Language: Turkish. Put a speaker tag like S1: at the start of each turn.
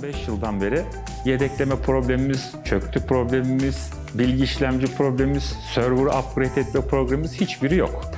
S1: 15 yıldan beri yedekleme problemimiz, çöktü problemimiz, bilgi işlemci problemimiz, server upgrade etme problemimiz hiçbiri yok.